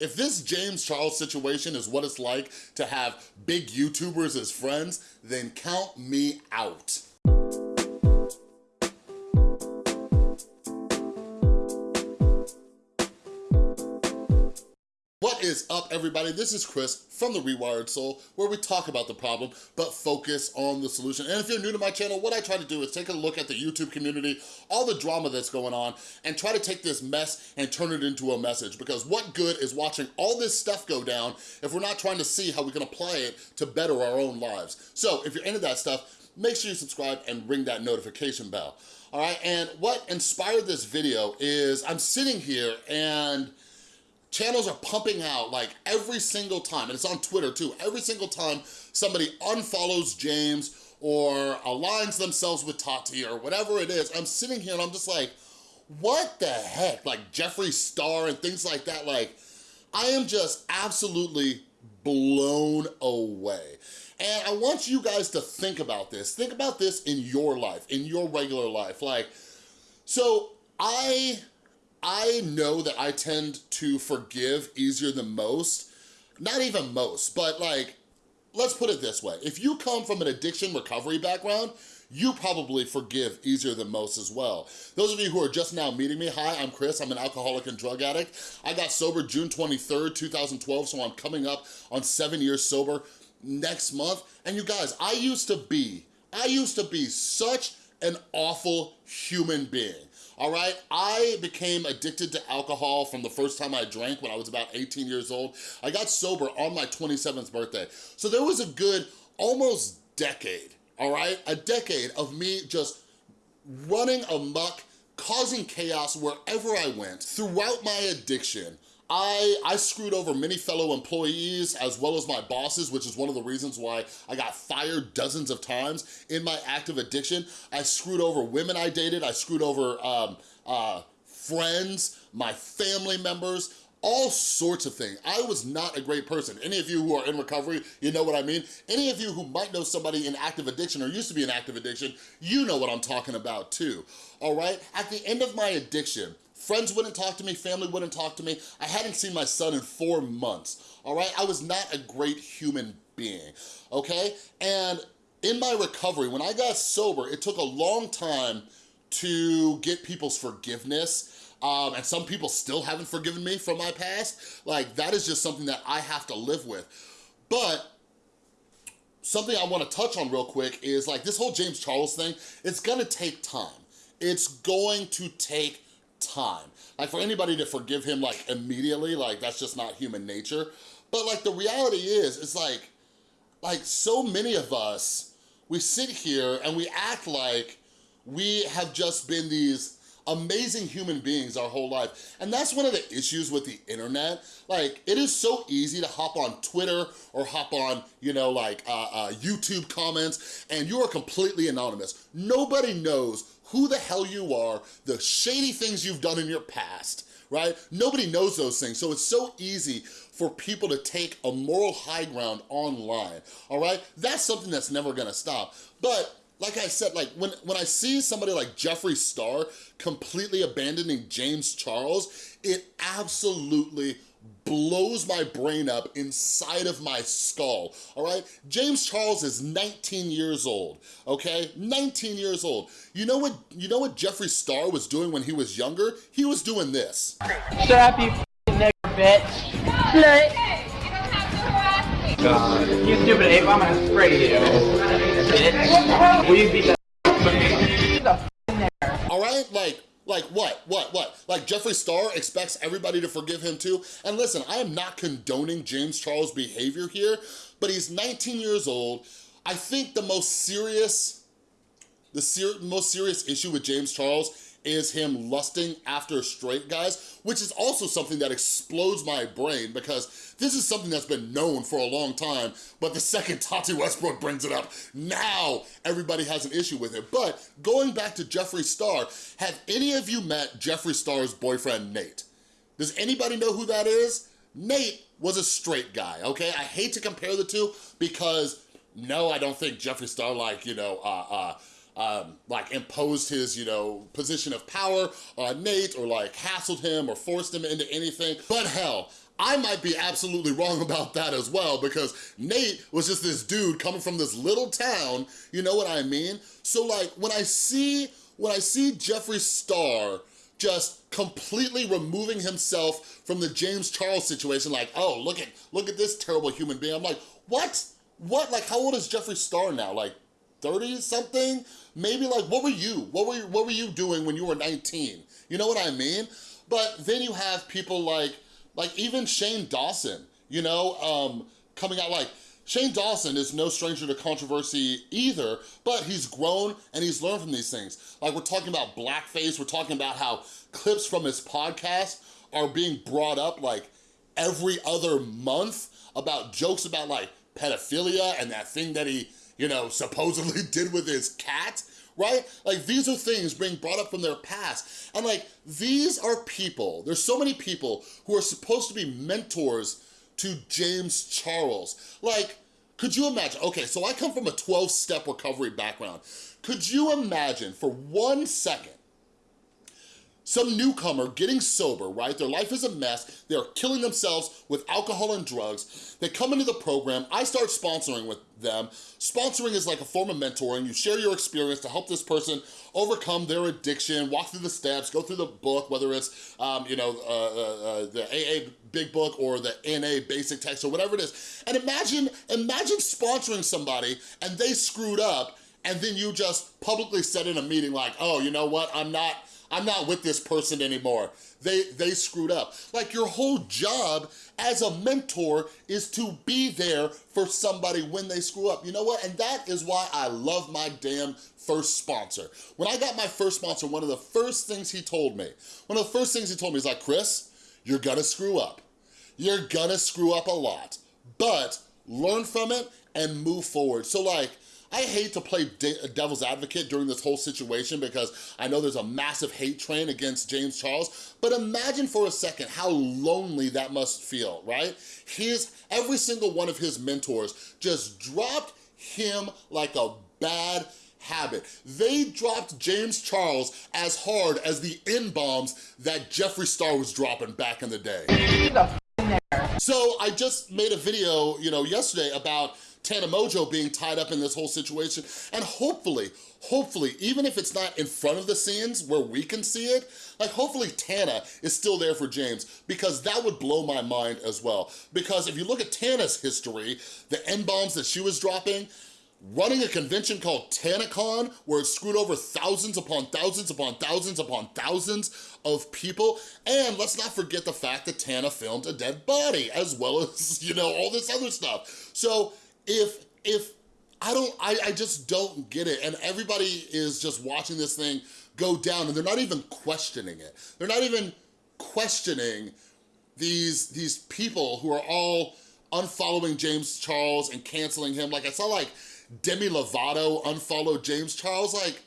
If this James Charles situation is what it's like to have big YouTubers as friends, then count me out. Is up, everybody? This is Chris from The Rewired Soul, where we talk about the problem, but focus on the solution. And if you're new to my channel, what I try to do is take a look at the YouTube community, all the drama that's going on, and try to take this mess and turn it into a message. Because what good is watching all this stuff go down if we're not trying to see how we can apply it to better our own lives? So if you're into that stuff, make sure you subscribe and ring that notification bell. All right, and what inspired this video is I'm sitting here and channels are pumping out like every single time, and it's on Twitter too, every single time somebody unfollows James or aligns themselves with Tati or whatever it is, I'm sitting here and I'm just like, what the heck? Like Jeffree Star and things like that, like, I am just absolutely blown away. And I want you guys to think about this. Think about this in your life, in your regular life. Like, so I I know that I tend to forgive easier than most. Not even most, but like, let's put it this way. If you come from an addiction recovery background, you probably forgive easier than most as well. Those of you who are just now meeting me, hi, I'm Chris, I'm an alcoholic and drug addict. I got sober June 23rd, 2012, so I'm coming up on seven years sober next month. And you guys, I used to be, I used to be such an awful human being all right? I became addicted to alcohol from the first time I drank when I was about 18 years old. I got sober on my 27th birthday. So there was a good almost decade, all right? A decade of me just running amok, causing chaos wherever I went. Throughout my addiction, I, I screwed over many fellow employees as well as my bosses, which is one of the reasons why I got fired dozens of times in my active addiction. I screwed over women I dated. I screwed over um, uh, friends, my family members, all sorts of things. I was not a great person. Any of you who are in recovery, you know what I mean? Any of you who might know somebody in active addiction or used to be in active addiction, you know what I'm talking about too, all right? At the end of my addiction, Friends wouldn't talk to me, family wouldn't talk to me. I hadn't seen my son in four months, all right? I was not a great human being, okay? And in my recovery, when I got sober, it took a long time to get people's forgiveness. Um, and some people still haven't forgiven me from my past. Like, that is just something that I have to live with. But something I wanna touch on real quick is like this whole James Charles thing, it's gonna take time. It's going to take time. Like for anybody to forgive him like immediately, like that's just not human nature. But like the reality is, it's like, like so many of us, we sit here and we act like we have just been these amazing human beings our whole life. And that's one of the issues with the internet. Like, it is so easy to hop on Twitter or hop on, you know, like uh, uh, YouTube comments, and you are completely anonymous. Nobody knows who the hell you are, the shady things you've done in your past, right? Nobody knows those things, so it's so easy for people to take a moral high ground online, all right? That's something that's never gonna stop. But like I said, like when, when I see somebody like Jeffree Star completely abandoning James Charles, it absolutely blows my brain up inside of my skull, all right? James Charles is 19 years old, okay? 19 years old. You know what, you know what Jeffree Star was doing when he was younger? He was doing this. Shut up, you nigger bitch. Slut. God. You stupid ape, I'm gonna spray you. Will you beat the All right, like, like what, what, what? Like Jeffree Star expects everybody to forgive him too? And listen, I am not condoning James Charles' behavior here, but he's 19 years old. I think the most serious, the ser most serious issue with James Charles is him lusting after straight guys, which is also something that explodes my brain because this is something that's been known for a long time, but the second Tati Westbrook brings it up, now everybody has an issue with it. But going back to Jeffree Star, have any of you met Jeffree Star's boyfriend, Nate? Does anybody know who that is? Nate was a straight guy, okay? I hate to compare the two because no, I don't think Jeffree Star like, you know, uh, uh, um, like imposed his, you know, position of power on Nate or like hassled him or forced him into anything. But hell, I might be absolutely wrong about that as well because Nate was just this dude coming from this little town, you know what I mean? So like when I see, when I see Jeffree Star just completely removing himself from the James Charles situation, like, oh, look at, look at this terrible human being. I'm like, what? What, like how old is Jeffree Star now? Like 30 something? Maybe like, what were you? What were you, what were you doing when you were 19? You know what I mean? But then you have people like, like even Shane Dawson, you know, um, coming out like, Shane Dawson is no stranger to controversy either, but he's grown and he's learned from these things. Like we're talking about blackface, we're talking about how clips from his podcast are being brought up like every other month about jokes about like pedophilia and that thing that he, you know, supposedly did with his cat right? Like these are things being brought up from their past. And like, these are people, there's so many people who are supposed to be mentors to James Charles. Like, could you imagine, okay, so I come from a 12-step recovery background. Could you imagine for one second some newcomer getting sober, right? Their life is a mess. They're killing themselves with alcohol and drugs. They come into the program. I start sponsoring with them. Sponsoring is like a form of mentoring. You share your experience to help this person overcome their addiction, walk through the steps, go through the book, whether it's, um, you know, uh, uh, uh the AA big book or the NA basic text or whatever it is. And imagine, imagine sponsoring somebody and they screwed up and then you just publicly said in a meeting like, oh, you know what, I'm not, I'm not with this person anymore. They, they screwed up. Like your whole job as a mentor is to be there for somebody when they screw up. You know what? And that is why I love my damn first sponsor. When I got my first sponsor, one of the first things he told me, one of the first things he told me is like, Chris, you're gonna screw up. You're gonna screw up a lot, but learn from it and move forward. So like, I hate to play de devil's advocate during this whole situation because I know there's a massive hate train against James Charles, but imagine for a second how lonely that must feel, right? His, every single one of his mentors just dropped him like a bad habit. They dropped James Charles as hard as the N-bombs that Jeffree Star was dropping back in the day. So I just made a video, you know, yesterday about Tana Mongeau being tied up in this whole situation. And hopefully, hopefully, even if it's not in front of the scenes where we can see it, like hopefully Tana is still there for James because that would blow my mind as well. Because if you look at Tana's history, the N-bombs that she was dropping, running a convention called TanaCon where it screwed over thousands upon thousands upon thousands upon thousands of people. And let's not forget the fact that Tana filmed a dead body as well as, you know, all this other stuff. So if, if, I don't, I, I just don't get it. And everybody is just watching this thing go down and they're not even questioning it. They're not even questioning these, these people who are all unfollowing James Charles and canceling him. Like I saw like Demi Lovato unfollowed James Charles. Like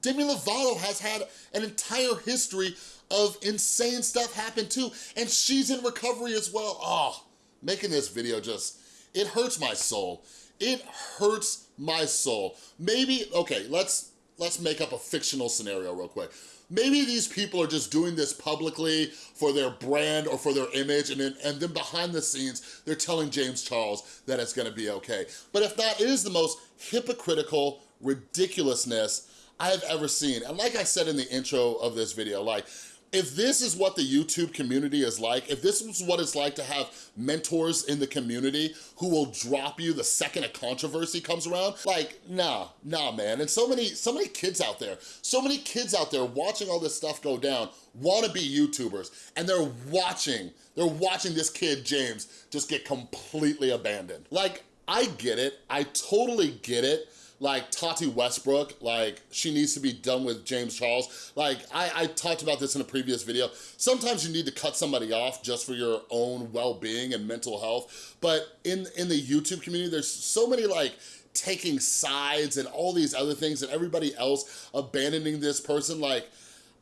Demi Lovato has had an entire history of insane stuff happen too. And she's in recovery as well. Oh, making this video just it hurts my soul. It hurts my soul. Maybe, okay, let's let's make up a fictional scenario real quick. Maybe these people are just doing this publicly for their brand or for their image and then, and then behind the scenes, they're telling James Charles that it's gonna be okay. But if not, it is the most hypocritical ridiculousness I have ever seen. And like I said in the intro of this video, like if this is what the YouTube community is like, if this is what it's like to have mentors in the community who will drop you the second a controversy comes around, like, nah, nah, man. And so many, so many kids out there, so many kids out there watching all this stuff go down wanna be YouTubers, and they're watching, they're watching this kid, James, just get completely abandoned. Like, I get it, I totally get it, like Tati Westbrook, like she needs to be done with James Charles. Like I, I talked about this in a previous video. Sometimes you need to cut somebody off just for your own well-being and mental health. But in, in the YouTube community, there's so many like taking sides and all these other things and everybody else abandoning this person. Like,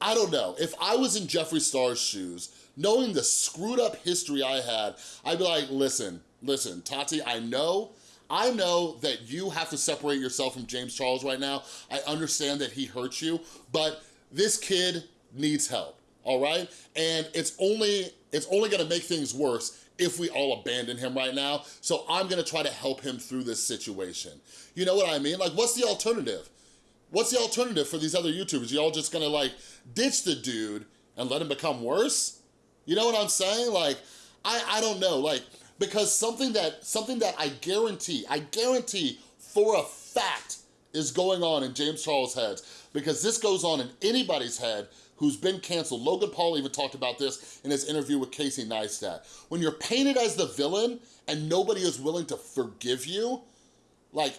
I don't know. If I was in Jeffree Star's shoes, knowing the screwed up history I had, I'd be like, listen, listen, Tati, I know I know that you have to separate yourself from James Charles right now. I understand that he hurt you, but this kid needs help, all right? And it's only, it's only gonna make things worse if we all abandon him right now. So I'm gonna try to help him through this situation. You know what I mean? Like, what's the alternative? What's the alternative for these other YouTubers? Y'all just gonna like ditch the dude and let him become worse? You know what I'm saying? Like, I, I don't know, like, because something that, something that I guarantee, I guarantee for a fact is going on in James Charles' head, because this goes on in anybody's head who's been canceled. Logan Paul even talked about this in his interview with Casey Neistat. When you're painted as the villain and nobody is willing to forgive you, like,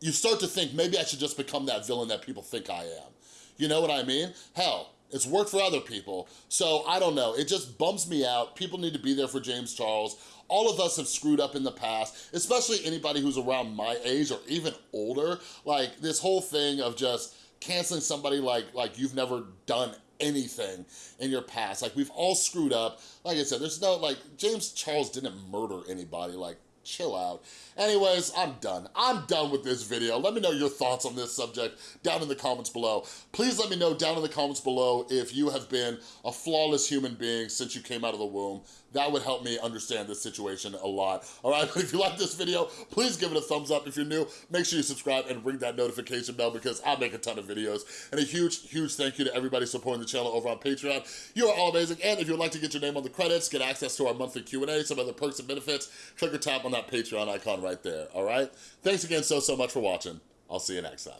you start to think, maybe I should just become that villain that people think I am. You know what I mean? Hell, it's worked for other people. So I don't know, it just bums me out. People need to be there for James Charles. All of us have screwed up in the past, especially anybody who's around my age or even older. Like this whole thing of just canceling somebody like, like you've never done anything in your past. Like we've all screwed up. Like I said, there's no, like James Charles didn't murder anybody. Like chill out. Anyways, I'm done. I'm done with this video. Let me know your thoughts on this subject down in the comments below. Please let me know down in the comments below if you have been a flawless human being since you came out of the womb. That would help me understand this situation a lot. All right, if you like this video, please give it a thumbs up. If you're new, make sure you subscribe and ring that notification bell because I make a ton of videos. And a huge, huge thank you to everybody supporting the channel over on Patreon. You are all amazing. And if you'd like to get your name on the credits, get access to our monthly Q&A, some other perks and benefits, click or tap on that Patreon icon right there, all right? Thanks again so, so much for watching. I'll see you next time.